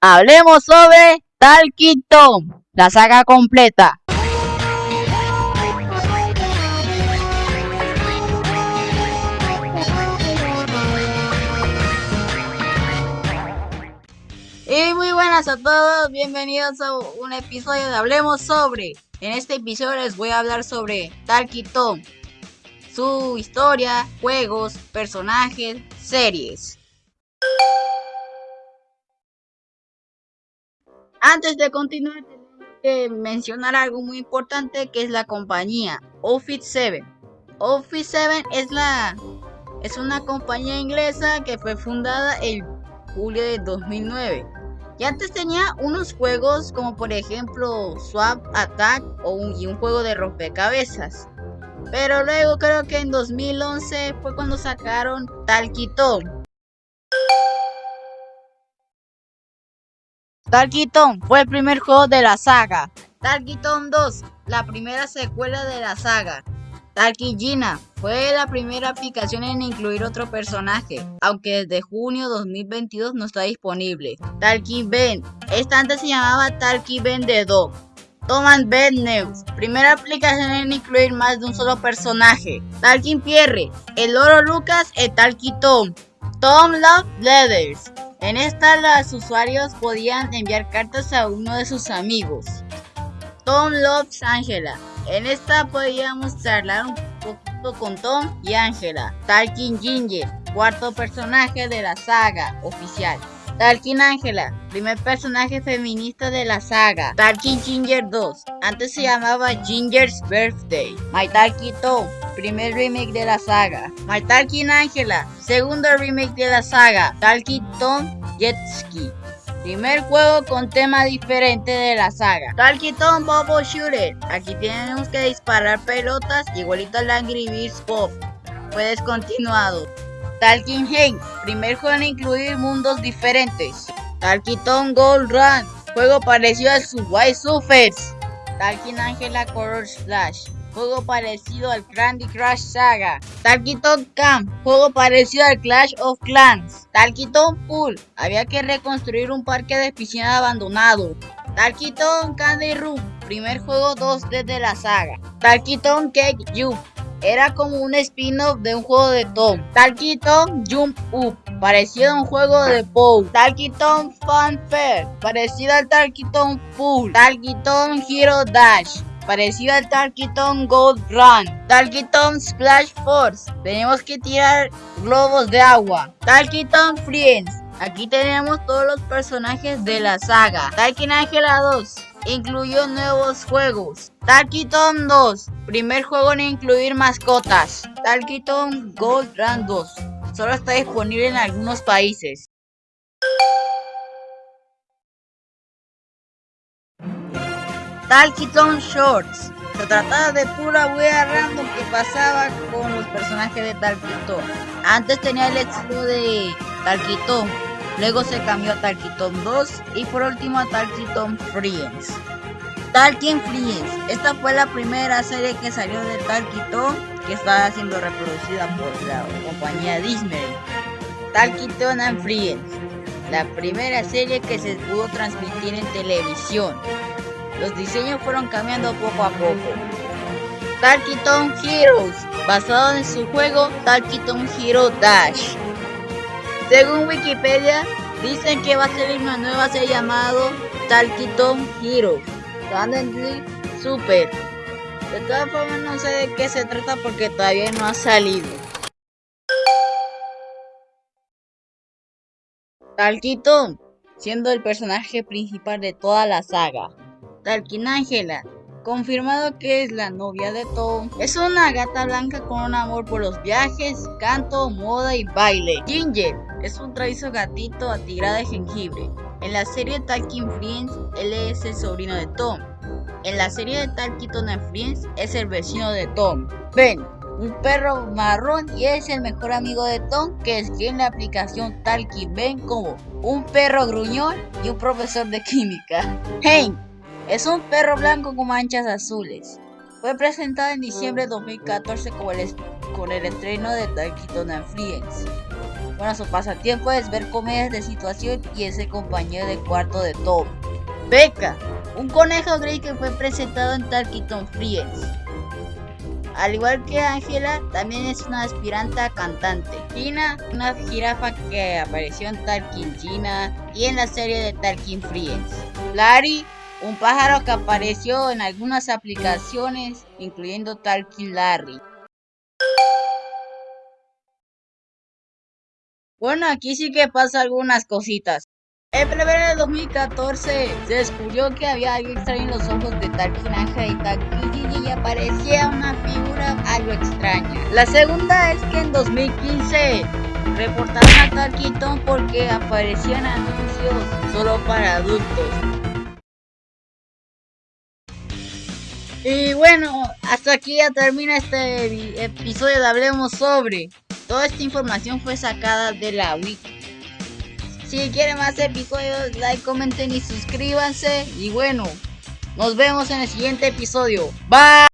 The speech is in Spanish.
Hablemos sobre Talquito, la saga completa. Y muy buenas a todos, bienvenidos a un episodio de Hablemos sobre. En este episodio les voy a hablar sobre Talquito, su historia, juegos, personajes, series. Antes de continuar, tenemos que mencionar algo muy importante que es la compañía Office 7. Office 7 es la es una compañía inglesa que fue fundada en julio de 2009. Y antes tenía unos juegos como por ejemplo Swap Attack o un, y un juego de rompecabezas. Pero luego creo que en 2011 fue cuando sacaron Talquitón. Talkiton fue el primer juego de la saga. Talkiton 2, la primera secuela de la saga. Talkigina fue la primera aplicación en incluir otro personaje, aunque desde junio 2022 no está disponible. Ben, esta antes se llamaba Ben de Dog. Tom and Ben News, primera aplicación en incluir más de un solo personaje. Talking Pierre, el Oro Lucas y Talky Tom. Tom Love Leathers, en esta los usuarios podían enviar cartas a uno de sus amigos. Tom loves Angela. En esta podíamos charlar un poquito con Tom y Angela. Talking Ginger, cuarto personaje de la saga oficial. Talking Angela, primer personaje feminista de la saga. Talking Ginger 2, antes se llamaba Ginger's Birthday. My Talking Tom, primer remake de la saga. My Talking Angela, segundo remake de la saga. Talking Tom Jetski. Primer juego con tema diferente de la saga. Talking Tom Bobo Shooter. Aquí tenemos que disparar pelotas igualito al Angry Birds Pop. Fue descontinuado. Talking Hank. Primer juego en incluir mundos diferentes. Talking Gold Run. Juego parecido al Subway Surfers. Talking Angela Color Splash juego parecido al Candy Crush Saga. Talkiton Camp, juego parecido al Clash of Clans. Talkiton Pool, había que reconstruir un parque de piscina abandonado. Talkiton Candy Room, primer juego 2D de la saga. Talkiton Cake You, era como un spin-off de un juego de Tom. Talkiton Jump Up, parecido a un juego de Pow. Talkiton Fun Fair, parecido al Talkiton Pool. Talkiton Hero Dash, parecido al Talkiton Gold Run. Talkiton Splash Force, tenemos que tirar globos de agua. Talkiton Friends, aquí tenemos todos los personajes de la saga. Talkin Angela 2, incluyó nuevos juegos. Talkiton 2, primer juego en incluir mascotas. Talkiton Gold Run 2, solo está disponible en algunos países. Talkiton Shorts. Se trataba de pura wea random que pasaba con los personajes de Talkiton. Antes tenía el estilo de Talkiton, luego se cambió a Talkiton 2 y por último a Talkiton Friends. Talking Friends, esta fue la primera serie que salió de Talkiton que estaba siendo reproducida por la compañía Disney. Talkiton and Friends, la primera serie que se pudo transmitir en televisión. Los diseños fueron cambiando poco a poco. Talkiton Heroes, basado en su juego Talkiton Hero Dash. Según Wikipedia, dicen que va a salir una nueva serie llamado Talkiton Heroes. Super. De todas formas no sé de qué se trata porque todavía no ha salido. Talkiton, siendo el personaje principal de toda la saga. Talkin Angela, confirmado que es la novia de Tom. Es una gata blanca con un amor por los viajes, canto, moda y baile. Ginger es un traizo gatito atigrado de jengibre. En la serie Talking Friends, él es el sobrino de Tom. En la serie de Talkiton and Friends, es el vecino de Tom. Ben, un perro marrón y es el mejor amigo de Tom que escribe la aplicación Talky Ben como un perro gruñón y un profesor de química. Hank es un perro blanco con manchas azules. Fue presentado en diciembre de 2014 con el, con el estreno de Talkiton and Friends. Bueno, su pasatiempo es ver comedias de situación y ese compañero de cuarto de Tom. Becca, un conejo gris que fue presentado en Talkiton Friends. Al igual que Angela, también es una aspirante a cantante. Gina, una jirafa que apareció en Talking Gina y en la serie de Talking Friends. Larry, un pájaro que apareció en algunas aplicaciones, incluyendo Talking Larry. Bueno, aquí sí que pasa algunas cositas. En febrero de 2014 se descubrió que había algo extraño en los ojos de Talking Anja y Gigi y aparecía una figura algo extraña. La segunda es que en 2015 reportaron a Talking Tom porque aparecían anuncios solo para adultos. Y bueno, hasta aquí ya termina este episodio de Hablemos sobre. Toda esta información fue sacada de la wiki. Si quieren más episodios, like, comenten y suscríbanse. Y bueno, nos vemos en el siguiente episodio. Bye.